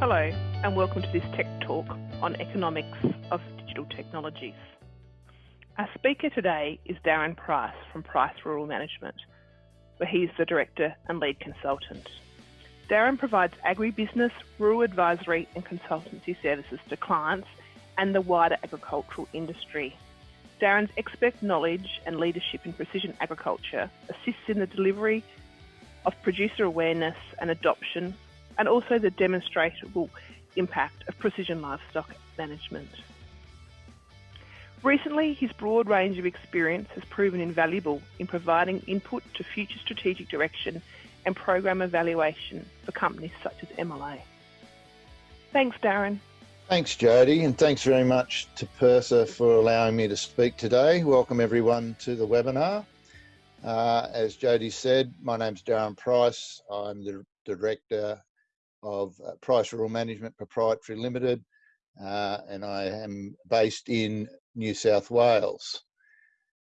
Hello, and welcome to this Tech Talk on economics of digital technologies. Our speaker today is Darren Price from Price Rural Management, where he's the Director and Lead Consultant. Darren provides agribusiness, rural advisory, and consultancy services to clients and the wider agricultural industry. Darren's expert knowledge and leadership in precision agriculture assists in the delivery of producer awareness and adoption and also the demonstrable impact of precision livestock management. Recently, his broad range of experience has proven invaluable in providing input to future strategic direction and program evaluation for companies such as MLA. Thanks, Darren. Thanks, Jody, and thanks very much to PIRSA for allowing me to speak today. Welcome everyone to the webinar. Uh, as Jody said, my name's Darren Price. I'm the Director of uh, Price Rural Management Proprietary Limited, uh, and I am based in New South Wales.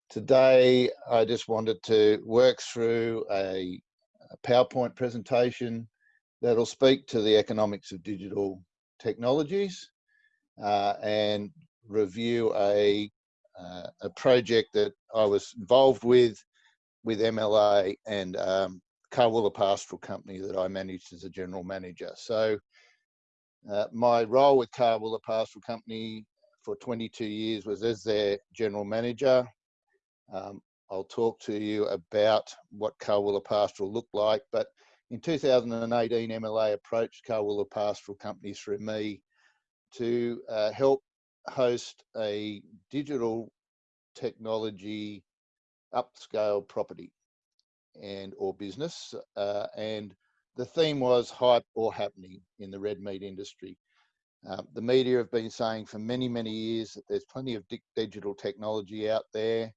Today, I just wanted to work through a, a PowerPoint presentation that'll speak to the economics of digital technologies uh, and review a, uh, a project that I was involved with with MLA and um, Carwoola Pastoral Company that I managed as a general manager. So uh, my role with Carwoola Pastoral Company for 22 years was as their general manager. Um, I'll talk to you about what Carwoola Pastoral looked like, but in 2018, MLA approached Carwoola Pastoral Company through me to uh, help host a digital technology upscale property and or business uh, and the theme was hype or happening in the red meat industry. Um, the media have been saying for many many years that there's plenty of digital technology out there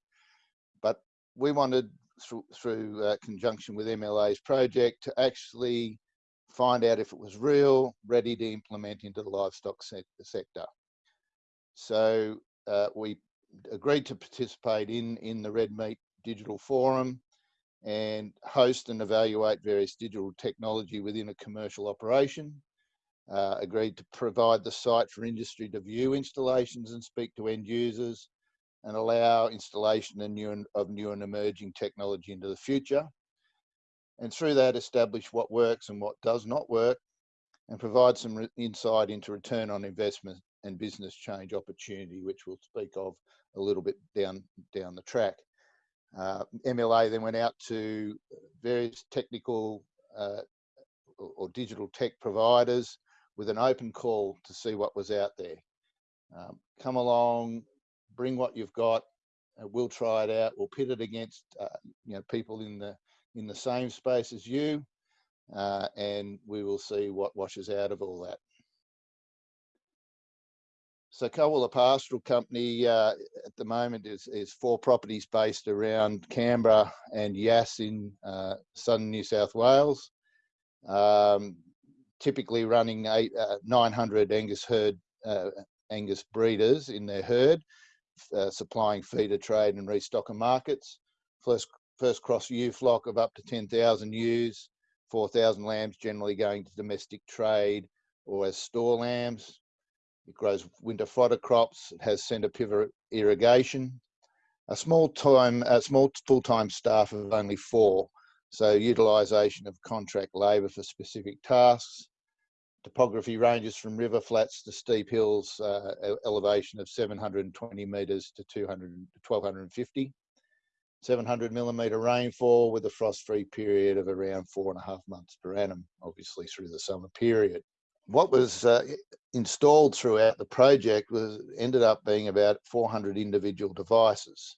but we wanted through, through uh, conjunction with mla's project to actually find out if it was real ready to implement into the livestock sector. So uh, we agreed to participate in in the red meat digital forum and host and evaluate various digital technology within a commercial operation. Uh, agreed to provide the site for industry to view installations and speak to end users and allow installation of new, and, of new and emerging technology into the future. And through that, establish what works and what does not work and provide some insight into return on investment and business change opportunity, which we'll speak of a little bit down, down the track. Uh, MLA then went out to various technical uh, or digital tech providers with an open call to see what was out there. Um, come along, bring what you've got, uh, we'll try it out. We'll pit it against uh, you know people in the in the same space as you, uh, and we will see what washes out of all that. So Carwoola Pastoral Company uh, at the moment is, is four properties based around Canberra and Yass in uh, southern New South Wales. Um, typically running eight, uh, 900 Angus herd, uh, Angus breeders in their herd, uh, supplying feeder trade and restocker markets. First, first cross ewe flock of up to 10,000 ewes, 4,000 lambs generally going to domestic trade or as store lambs. It grows winter fodder crops. It has centre pivot irrigation. A small time, a small full-time staff of only four. So utilisation of contract labour for specific tasks. Topography ranges from river flats to steep hills, uh, elevation of 720 metres to 200, 1250. 700 millimetre rainfall with a frost-free period of around four and a half months per annum, obviously through the summer period what was uh, installed throughout the project was ended up being about 400 individual devices.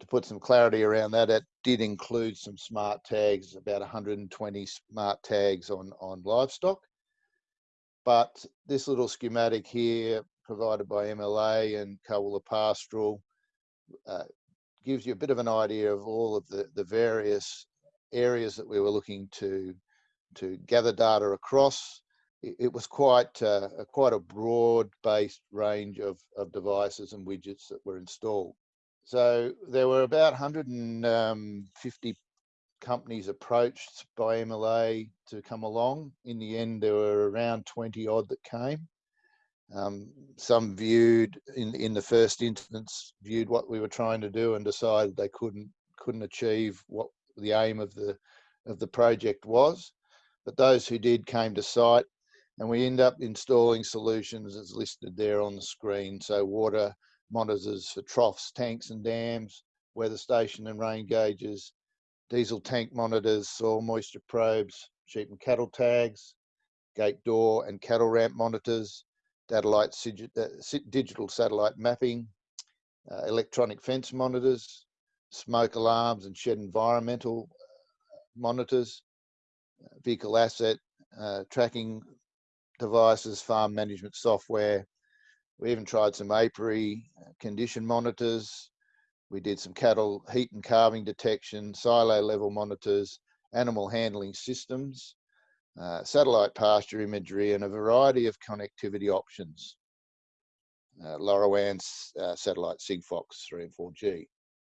To put some clarity around that, it did include some smart tags, about 120 smart tags on, on livestock. But this little schematic here, provided by MLA and Carwoola Pastoral, uh, gives you a bit of an idea of all of the, the various areas that we were looking to, to gather data across it was quite uh, quite a broad-based range of, of devices and widgets that were installed. So there were about 150 companies approached by MLA to come along. In the end, there were around 20 odd that came. Um, some viewed in in the first instance viewed what we were trying to do and decided they couldn't couldn't achieve what the aim of the of the project was. But those who did came to site, and we end up installing solutions as listed there on the screen. So water monitors for troughs, tanks, and dams, weather station and rain gauges, diesel tank monitors, soil moisture probes, sheep and cattle tags, gate door and cattle ramp monitors, satellite, uh, digital satellite mapping, uh, electronic fence monitors, smoke alarms and shed environmental uh, monitors, uh, vehicle asset uh, tracking devices, farm management software. We even tried some apiary condition monitors. We did some cattle heat and calving detection, silo level monitors, animal handling systems, uh, satellite pasture imagery, and a variety of connectivity options. Uh, LoRaWAN's uh, satellite Sigfox 3 and 4G.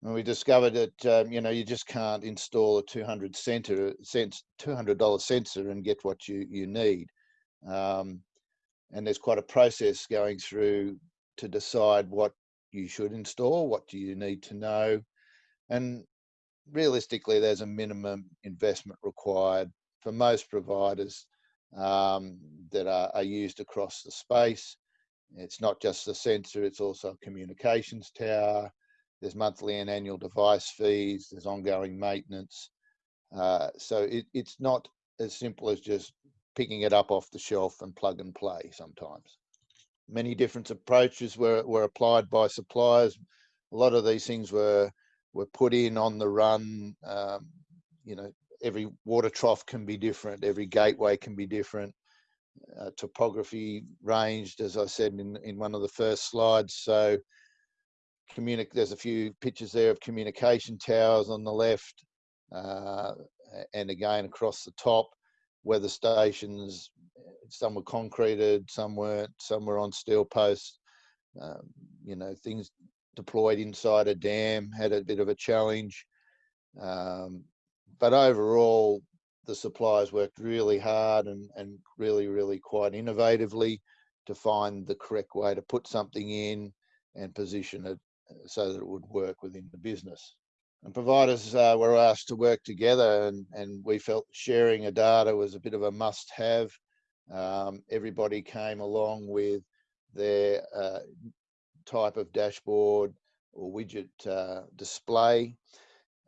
And we discovered that um, you know you just can't install a 200 center, $200 sensor and get what you you need. Um, and there's quite a process going through to decide what you should install, what do you need to know, and realistically, there's a minimum investment required for most providers um, that are, are, used across the space. It's not just the sensor, it's also a communications tower. There's monthly and annual device fees, there's ongoing maintenance. Uh, so it, it's not as simple as just picking it up off the shelf and plug and play sometimes. Many different approaches were, were applied by suppliers. A lot of these things were were put in on the run, um, you know, every water trough can be different, every gateway can be different. Uh, topography ranged, as I said in, in one of the first slides. So communic there's a few pictures there of communication towers on the left uh, and again across the top weather stations some were concreted some weren't some were on steel posts um, you know things deployed inside a dam had a bit of a challenge um, but overall, the suppliers worked really hard and, and really, really quite innovatively to find the correct way to put something in and position it uh, so that it would work within the business. And providers uh, were asked to work together, and, and we felt sharing a data was a bit of a must have. Um, everybody came along with their uh, type of dashboard or widget uh, display.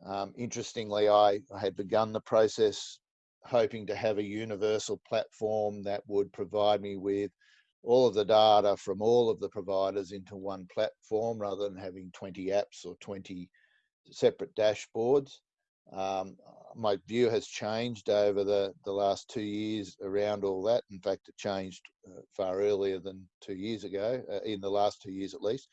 Um, interestingly, I, I had begun the process hoping to have a universal platform that would provide me with all of the data from all of the providers into one platform rather than having 20 apps or 20 separate dashboards. Um, my view has changed over the, the last two years around all that. In fact, it changed uh, far earlier than two years ago, uh, in the last two years at least.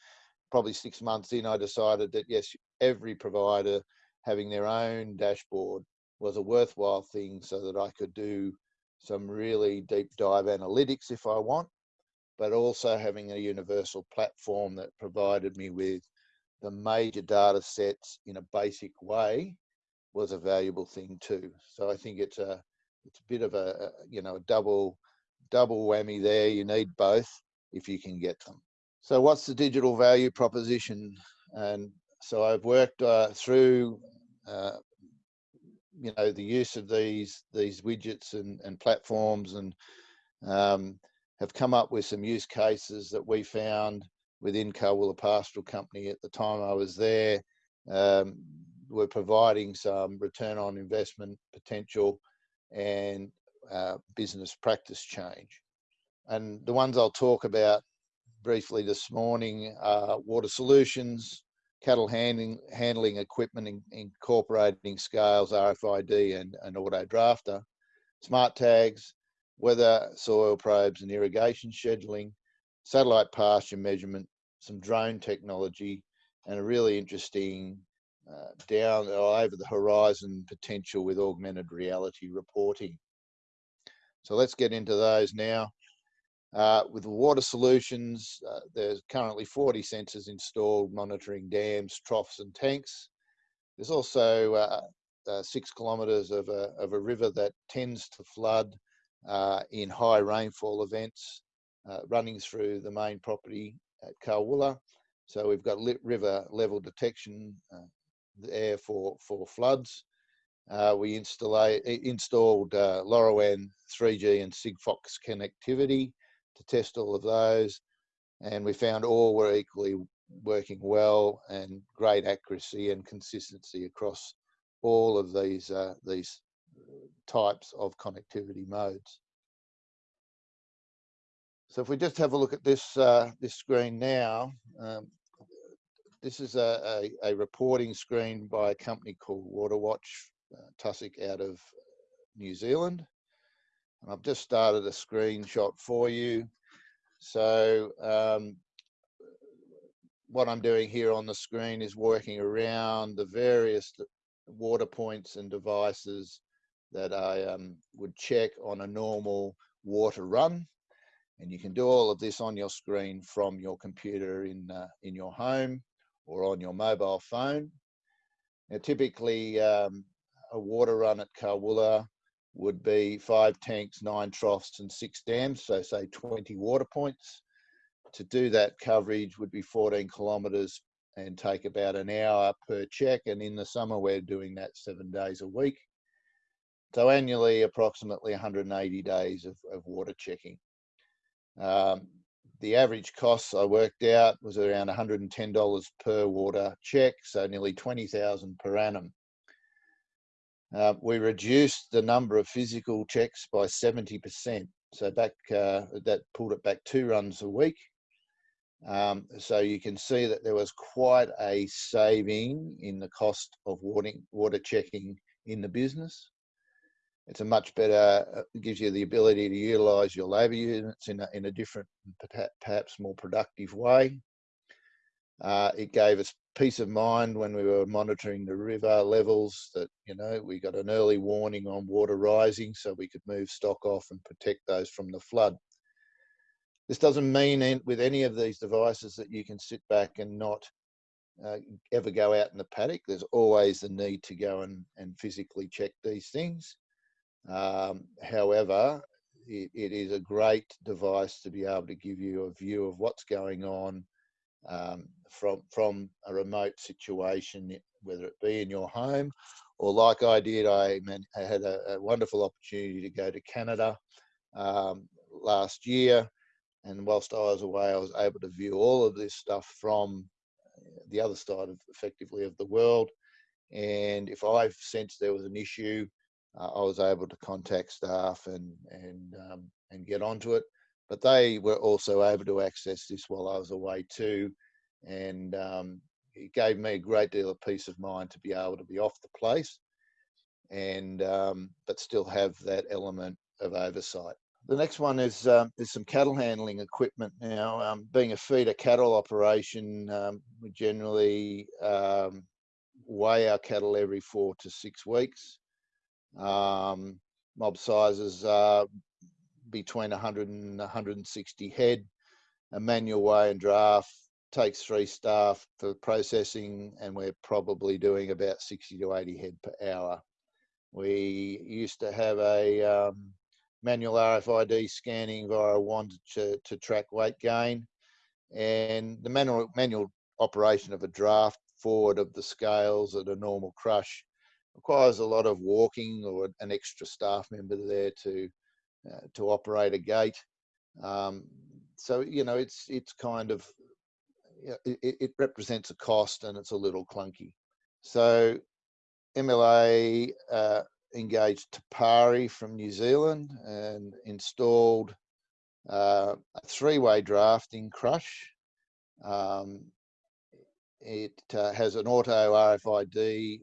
Probably six months in, I decided that yes, every provider having their own dashboard was a worthwhile thing so that I could do some really deep dive analytics if I want, but also having a universal platform that provided me with the major data sets in a basic way was a valuable thing too. So I think it's a it's a bit of a, you know a double double whammy there. You need both if you can get them. So what's the digital value proposition? And so I've worked uh, through uh, you know the use of these these widgets and, and platforms and um, have come up with some use cases that we found within Carwoola Pastoral Company at the time I was there um, were providing some return on investment potential and uh, business practice change. And the ones I'll talk about briefly this morning are water solutions, cattle handling handling equipment in, incorporating scales, RFID, and an auto drafter, smart tags, weather, soil probes, and irrigation scheduling, satellite pasture measurement, some drone technology, and a really interesting uh, down over the horizon potential with augmented reality reporting. So let's get into those now. Uh, with water solutions, uh, there's currently 40 sensors installed monitoring dams, troughs and tanks. There's also uh, uh, six kilometres of a, of a river that tends to flood uh, in high rainfall events uh, running through the main property at Carwoola. So we've got river level detection uh, there for, for floods. Uh, we installed uh, LoRaWAN 3G and Sigfox connectivity to test all of those. And we found all were equally working well and great accuracy and consistency across all of these, uh, these types of connectivity modes. So if we just have a look at this uh, this screen now, um, this is a, a, a, reporting screen by a company called Waterwatch, uh, Tussock out of New Zealand. And I've just started a screenshot for you. So um, what I'm doing here on the screen is working around the various water points and devices that I um, would check on a normal water run. And you can do all of this on your screen from your computer in, uh, in your home or on your mobile phone. Now, typically, um, a water run at Carwoola would be five tanks, nine troughs, and six dams, so say 20 water points. To do that coverage would be 14 kilometres and take about an hour per check. And in the summer, we're doing that seven days a week. So annually, approximately 180 days of, of water checking. Um, the average costs I worked out was around $110 per water check, so nearly 20,000 per annum. Uh, we reduced the number of physical checks by 70%. So back uh, that pulled it back two runs a week. Um, so you can see that there was quite a saving in the cost of water, water checking in the business. It's a much better, it gives you the ability to utilize your labor units in a, in a different, perhaps more productive way. Uh, it gave us peace of mind when we were monitoring the river levels that, you know, we got an early warning on water rising so we could move stock off and protect those from the flood. This doesn't mean with any of these devices that you can sit back and not uh, ever go out in the paddock. There's always the need to go and, and physically check these things. Um, however, it, it is a great device to be able to give you a view of what's going on um, from from a remote situation, whether it be in your home or like I did, I, had a, a, wonderful opportunity to go to Canada um, last year, and whilst I was away, I was able to view all of this stuff from the other side of effectively of the world. And if I sensed there was an issue, uh, I was able to contact staff and and um, and get onto it. But they were also able to access this while I was away too, and um, it gave me a great deal of peace of mind to be able to be off the place, and um, but still have that element of oversight. The next one is um, is some cattle handling equipment. Now, um, being a feeder cattle operation, um, we generally um, weigh our cattle every four to six weeks. Um, mob sizes are between 100 and 160 head. A manual weigh and draft takes three staff for processing, and we're probably doing about 60 to 80 head per hour. We used to have a um, manual RFID scanning via a wand to, to track weight gain, and the manual, manual operation of a draft forward of the scales at a normal crush requires a lot of walking or an extra staff member there to uh, to operate a gate. Um, so you know it's it's kind of it, it, represents a cost and it's a little clunky. So MLA uh, engaged Te Pari from New Zealand and installed uh, a three-way drafting crush. Um, it uh, has an auto RFID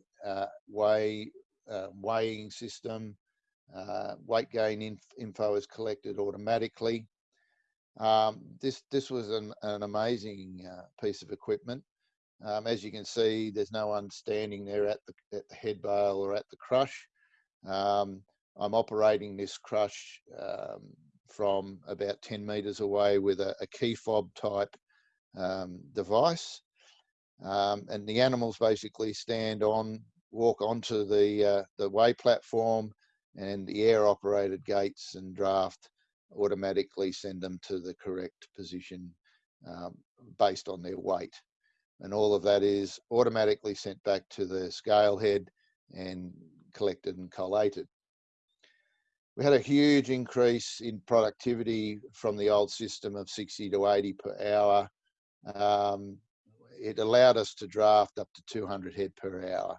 weigh, uh, weighing system. Uh, weight gain inf info is collected automatically. Um, this this was an, an amazing uh, piece of equipment. Um, as you can see, there's no one standing there at the, at the head bale or at the crush. Um, I'm operating this crush um, from about 10 meters away with a, a key fob type um, device. Um, and the animals basically stand on walk onto the uh, the weigh platform, and the air operated gates and draft automatically send them to the correct position um, based on their weight. And all of that is automatically sent back to the scale head and collected and collated. We had a huge increase in productivity from the old system of 60 to 80 per hour. Um, it allowed us to draft up to 200 head per hour.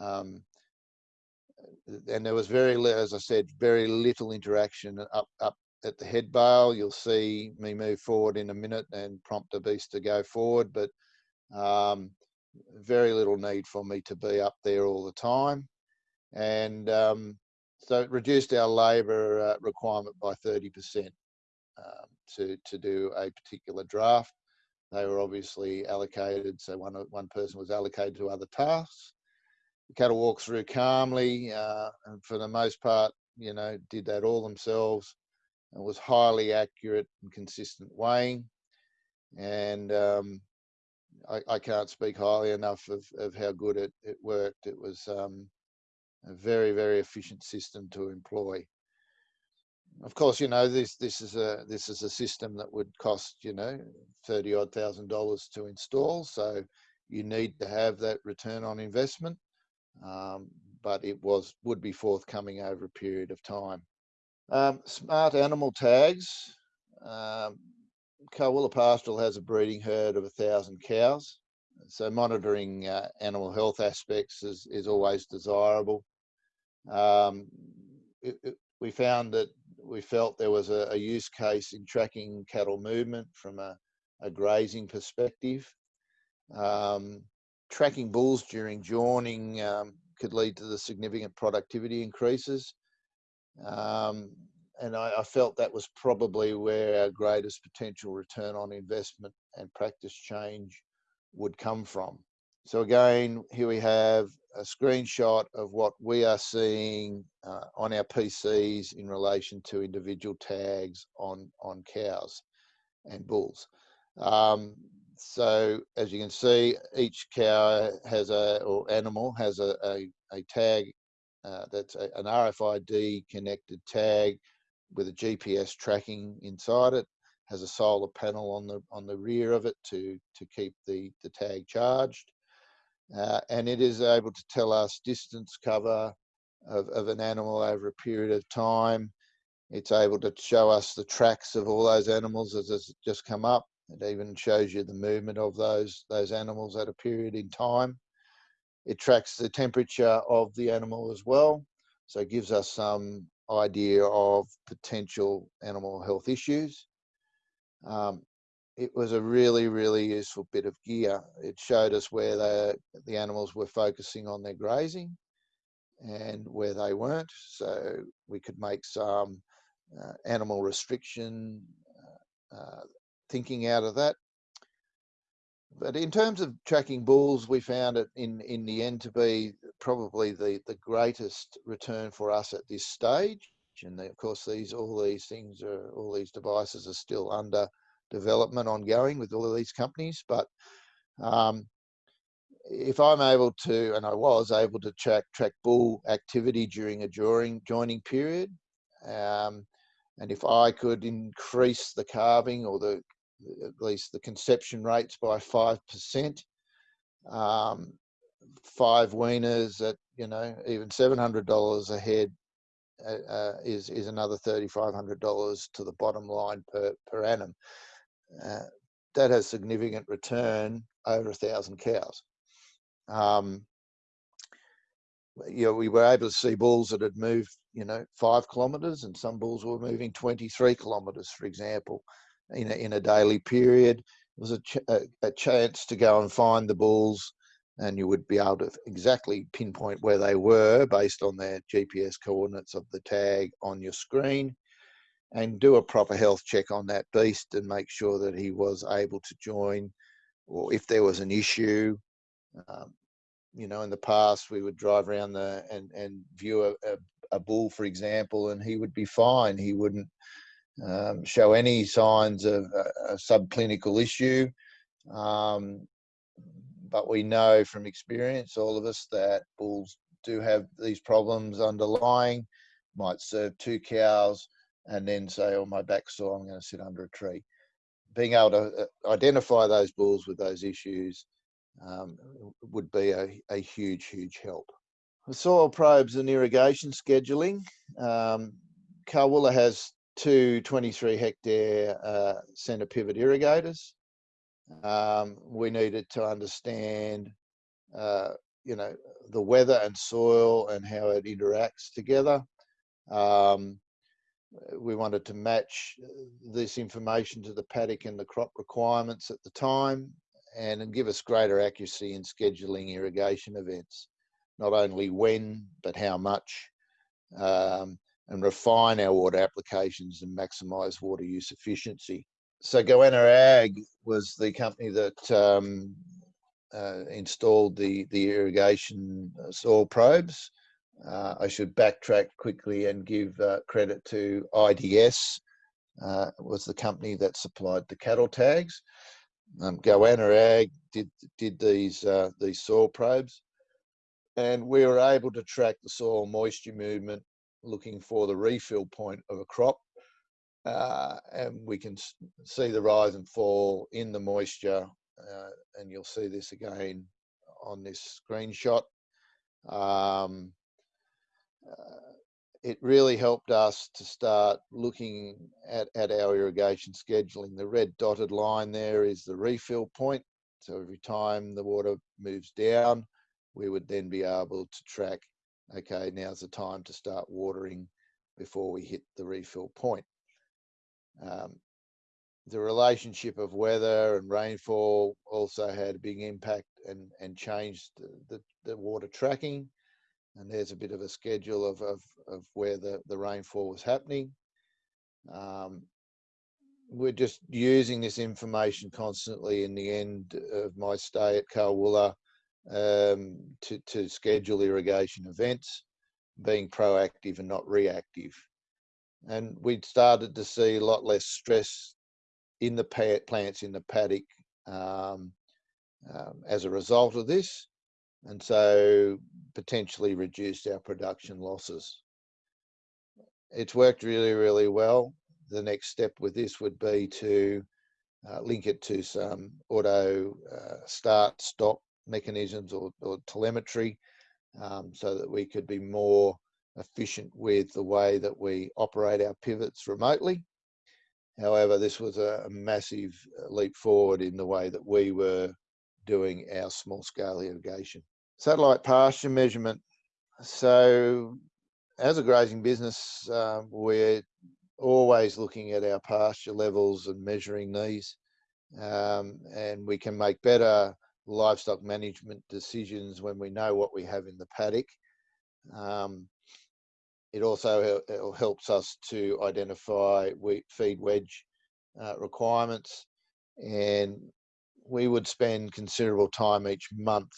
Um, and there was very, as I said, very little interaction up up at the head bale. You'll see me move forward in a minute and prompt the beast to go forward, but um, very little need for me to be up there all the time. And um, so it reduced our labour uh, requirement by 30% um, to, to do a particular draft. They were obviously allocated, so one, one person was allocated to other tasks. Cattle walked through calmly, uh, and for the most part, you know, did that all themselves. It was highly accurate and consistent weighing. And um, I, I, can't speak highly enough of, of how good it, it worked. It was um, a very, very efficient system to employ. Of course, you know this. This is a this is a system that would cost you know thirty odd thousand dollars to install. So you need to have that return on investment, um, but it was would be forthcoming over a period of time. Um, smart animal tags. Um, Pastoral has a breeding herd of a thousand cows, so monitoring uh, animal health aspects is, is always desirable. Um, it, it, we found that we felt there was a, a, use case in tracking cattle movement from a, a grazing perspective. Um, tracking bulls during joining um, could lead to the significant productivity increases. Um, and I, I, felt that was probably where our greatest potential return on investment and practice change would come from. So again, here we have a screenshot of what we are seeing uh, on our PCs in relation to individual tags on, on cows and bulls. Um, so as you can see, each cow has a, or animal has a, a, a tag uh, that's a, an RFID connected tag with a GPS tracking inside it, has a solar panel on the on the rear of it to to keep the the tag charged, uh, and it is able to tell us distance cover of, of an animal over a period of time. It's able to show us the tracks of all those animals as it's just come up. It even shows you the movement of those those animals at a period in time. It tracks the temperature of the animal as well, so it gives us some idea of potential animal health issues. Um, it was a really, really useful bit of gear. It showed us where the, the animals were focusing on their grazing and where they weren't. So we could make some uh, animal restriction uh, uh thinking out of that. But in terms of tracking bulls, we found it in, in the end to be probably the, the greatest return for us at this stage. And of course, these all these things are all these devices are still under development ongoing with all of these companies. But um, if I'm able to, and I was able to track track bull activity during a joining joining period, um, and if I could increase the calving or the at least the conception rates by five percent. Um, five weaners at you know even seven hundred dollars a head uh, uh, is is another thirty five hundred dollars to the bottom line per per annum. Uh, that has significant return over a thousand cows. Um, you know, we were able to see bulls that had moved, you know, five kilometres, and some bulls were moving 23 kilometres, for example in a, in a daily period. It was a, ch- a, a chance to go and find the bulls, and you would be able to exactly pinpoint where they were based on their GPS coordinates of the tag on your screen and do a proper health check on that beast and make sure that he was able to join or if there was an issue. Um, you know, in the past, we would drive around the and, and view a, a, a bull, for example, and he would be fine. He wouldn't um, show any signs of a, a subclinical issue. Um, but we know from experience, all of us, that bulls do have these problems underlying. Might serve two cows and then say, "Oh, my back's sore. I'm going to sit under a tree." Being able to uh, identify those bulls with those issues um, would be a, a huge, huge help. The soil probes and irrigation scheduling. Um, Carwoola has two 23 hectare uh, centre pivot irrigators. Um, we needed to understand, uh, you know, the weather and soil and how it interacts together. Um, we wanted to match this information to the paddock and the crop requirements at the time and give us greater accuracy in scheduling irrigation events, not only when, but how much, um, and refine our water applications and maximise water use efficiency. So Goanna Ag was the company that um, uh, installed the, the irrigation uh, soil probes. Uh, I should backtrack quickly and give uh, credit to IDS, uh, was the company that supplied the cattle tags. Um, Goanna Ag did did these uh, these soil probes, and we were able to track the soil moisture movement, looking for the refill point of a crop, uh, and we can see the rise and fall in the moisture, uh, and you'll see this again on this screenshot. Um, uh, it really helped us to start looking at, at our irrigation scheduling. The red dotted line there is the refill point. So every time the water moves down, we would then be able to track, okay, now's the time to start watering before we hit the refill point. Um, the relationship of weather and rainfall also had a big impact and, and changed the, the, the water tracking and there's a bit of a schedule of, of, of where the, the rainfall was happening. Um, we're just using this information constantly in the end of my stay at Carwoola um, to, to schedule irrigation events, being proactive and not reactive. And we'd started to see a lot less stress in the plants in the paddock um, um, as a result of this and so potentially reduced our production losses. It's worked really, really well. The next step with this would be to uh, link it to some auto uh, start stop mechanisms or, or telemetry um, so that we could be more efficient with the way that we operate our pivots remotely. However, this was a, massive uh, leap forward in the way that we were doing our small scale irrigation. Satellite pasture measurement. So as a grazing business, uh, we're always looking at our pasture levels and measuring these. Um, and we can make better livestock management decisions when we know what we have in the paddock. Um, it also helps us to identify wheat feed wedge uh, requirements and we would spend considerable time each month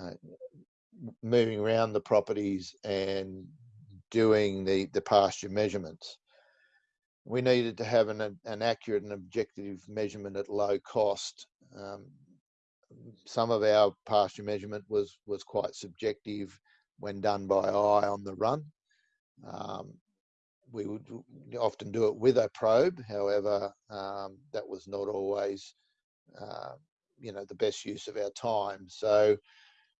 uh, moving around the properties and doing the, the pasture measurements. We needed to have an, an accurate and objective measurement at low cost. Um, some of our pasture measurement was, was quite subjective when done by eye on the run. Um, we would often do it with a probe, however, um, that was not always, uh, you know, the best use of our time. So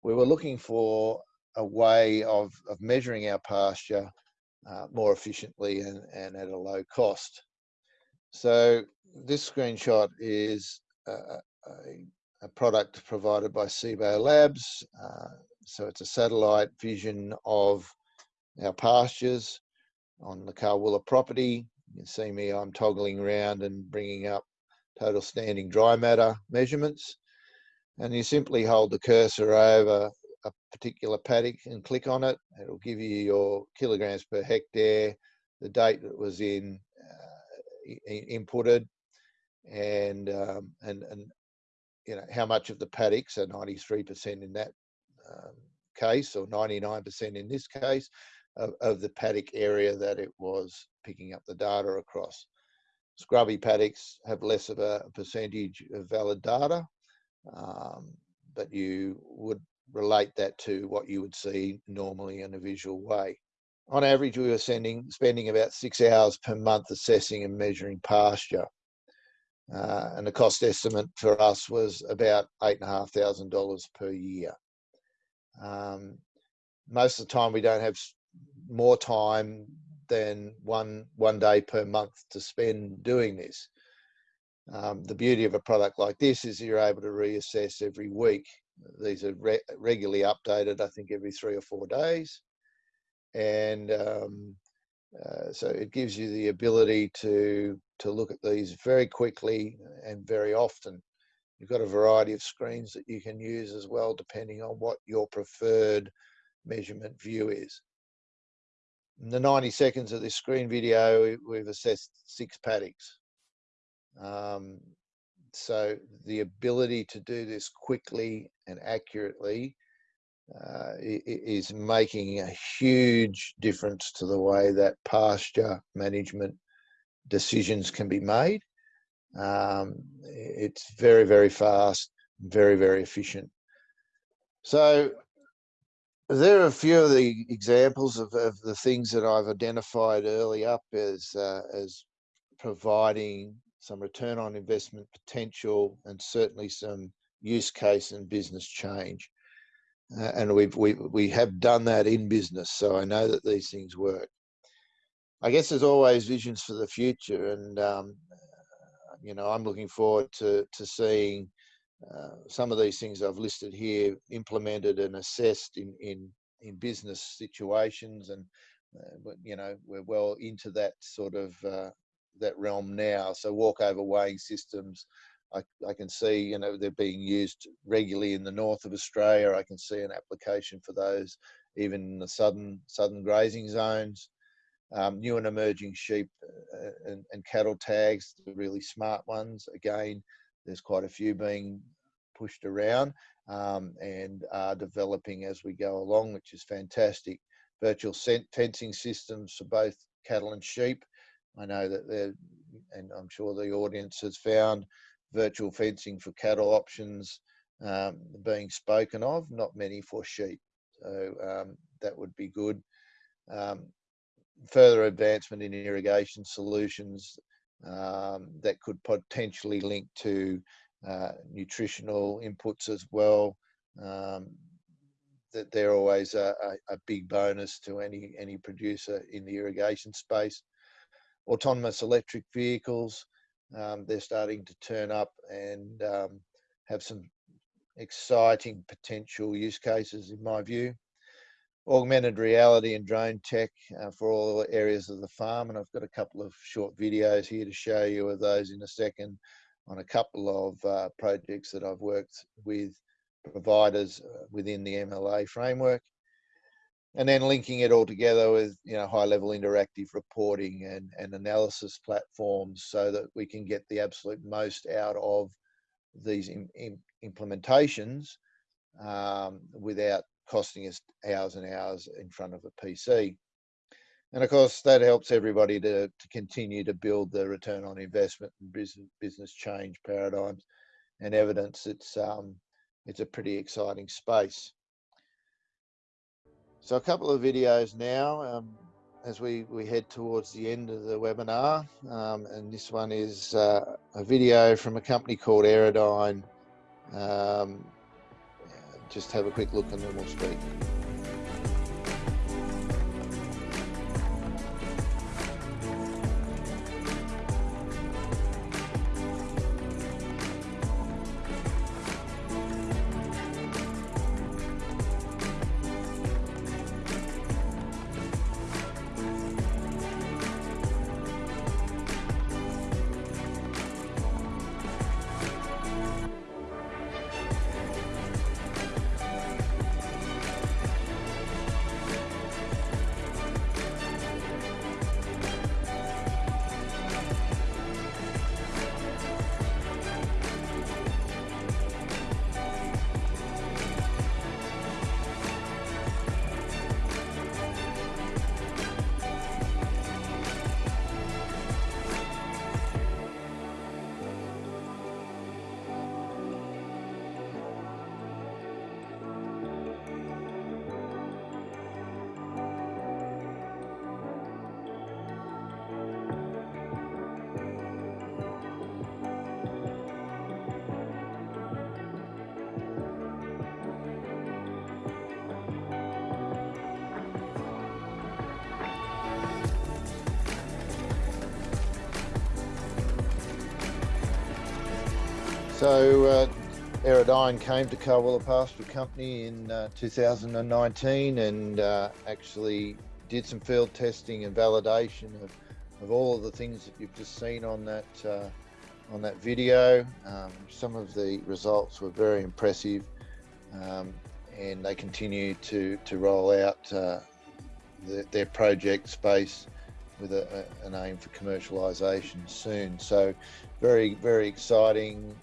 we were looking for a way of, of measuring our pasture uh, more efficiently and, and at a low cost. So this screenshot is a, a, a product provided by Cibo Labs. Uh, so it's a satellite vision of our pastures on the Carwoola property. You can see me, I'm toggling around and bringing up total standing dry matter measurements. And you simply hold the cursor over a particular paddock and click on it. It'll give you your kilograms per hectare, the date that was in uh, inputted, and um, and and you know how much of the paddock, so 93% in that um, case, or 99% in this case, of, of, the paddock area that it was picking up the data across. Scrubby paddocks have less of a percentage of valid data. Um, but you would relate that to what you would see normally in a visual way. On average, we were sending, spending about six hours per month assessing and measuring pasture. Uh, and the cost estimate for us was about $8,500 per year. Um, most of the time, we don't have more time than one one day per month to spend doing this. Um, the beauty of a product like this is you're able to reassess every week. These are re regularly updated, I think, every three or four days. And um, uh, so it gives you the ability to, to look at these very quickly and very often. You've got a variety of screens that you can use as well, depending on what your preferred measurement view is. In the 90 seconds of this screen video, we've assessed six paddocks. Um, so the ability to do this quickly and accurately uh, is making a huge difference to the way that pasture management decisions can be made. Um, it's very, very fast, very, very efficient. So there are a few of the examples of, of the things that I've identified early up as, uh, as providing some return on investment potential and certainly some use case and business change. Uh, and we've, we, we have done that in business, so I know that these things work. I guess there's always visions for the future, and um, you know I'm looking forward to to seeing uh, some of these things I've listed here implemented and assessed in in in business situations, and uh, you know we're well into that sort of uh, that realm now. So walkover weighing systems, I, I can see you know they're being used regularly in the north of Australia. I can see an application for those even in the southern southern grazing zones. Um, new and emerging sheep uh, and, and cattle tags, the really smart ones. Again, there's quite a few being pushed around um, and are developing as we go along, which is fantastic. Virtual fencing systems for both cattle and sheep. I know that they're, and I'm sure the audience has found virtual fencing for cattle options um, being spoken of, not many for sheep. So um, that would be good. Um, further advancement in irrigation solutions um, that could potentially link to uh, nutritional inputs as well. Um, that they're always a, a, a, big bonus to any any producer in the irrigation space. Autonomous electric vehicles, um, they're starting to turn up and um, have some exciting potential use cases in my view. Augmented reality and drone tech uh, for all areas of the farm and I've got a couple of short videos here to show you of those in a second on a couple of uh, projects that I've worked with providers uh, within the MLA framework. And then linking it all together with you know high level interactive reporting and, and analysis platforms so that we can get the absolute most out of these in, in implementations um, without costing us hours and hours in front of a PC. And of course, that helps everybody to, to continue to build the return on investment and business, business change paradigms and evidence. It's, um, it's a pretty exciting space. So a couple of videos now um, as we, we head towards the end of the webinar. Um, and this one is uh, a video from a company called Aerodyne. Um, just have a quick look and then we'll speak. So, uh, Aerodyne came to Carwoola Pasture Company in uh, 2019 and uh, actually did some field testing and validation of, of all of the things that you've just seen on that uh, on that video. Um, some of the results were very impressive, um, and they continue to to roll out uh, the, their project space with a, a, an aim for commercialisation soon. So, very very exciting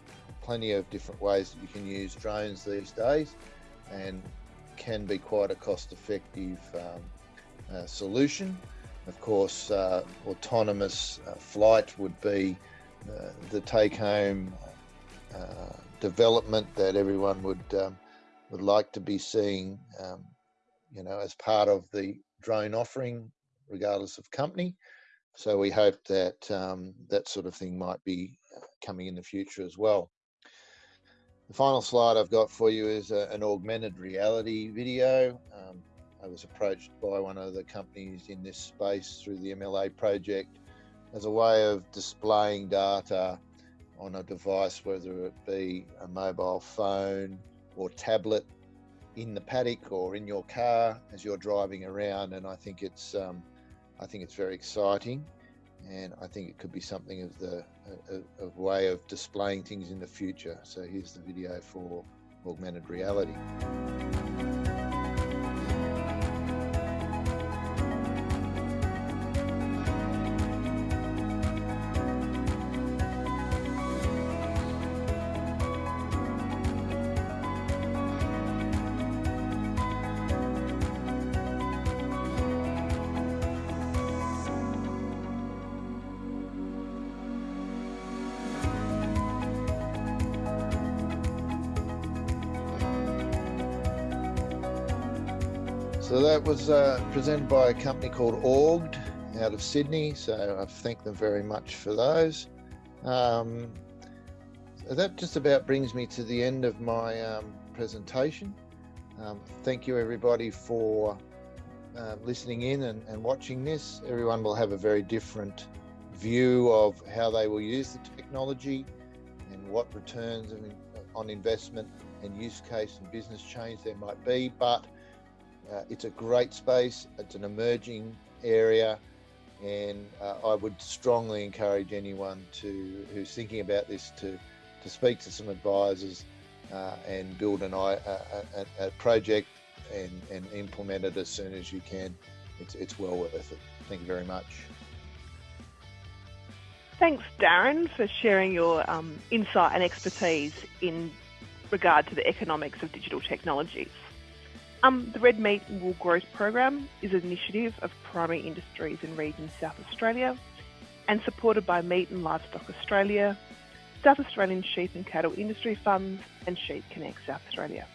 plenty of different ways that you can use drones these days and can be quite a cost effective um, uh, solution. Of course, uh, autonomous uh, flight would be uh, the take home uh, development that everyone would um, would like to be seeing, um, you know, as part of the drone offering, regardless of company. So we hope that um, that sort of thing might be uh, coming in the future as well. The final slide I've got for you is a, an augmented reality video. Um, I was approached by one of the companies in this space through the MLA project as a way of displaying data on a device, whether it be a mobile phone or tablet in the paddock or in your car as you're driving around. And I think it's, um, I think it's very exciting and I think it could be something of the a, a, way of displaying things in the future. So here's the video for augmented reality. Uh, presented by a company called Auged out of Sydney. So I thank them very much for those. Um, that just about brings me to the end of my um, presentation. Um, thank you everybody for uh, listening in and, and watching this. Everyone will have a very different view of how they will use the technology and what returns on investment and use case and business change there might be. But uh, it's a great space. It's an emerging area, and uh, I would strongly encourage anyone to who's thinking about this to to speak to some advisors uh, and build an a, a, a, project and, and implement it as soon as you can. It's it's well worth it. Thank you very much. Thanks, Darren, for sharing your um, insight and expertise in regard to the economics of digital technologies. Um, the Red Meat and Wool Growth Program is an initiative of primary industries in region South Australia and supported by Meat and Livestock Australia, South Australian Sheep and Cattle Industry Funds and Sheep Connect South Australia.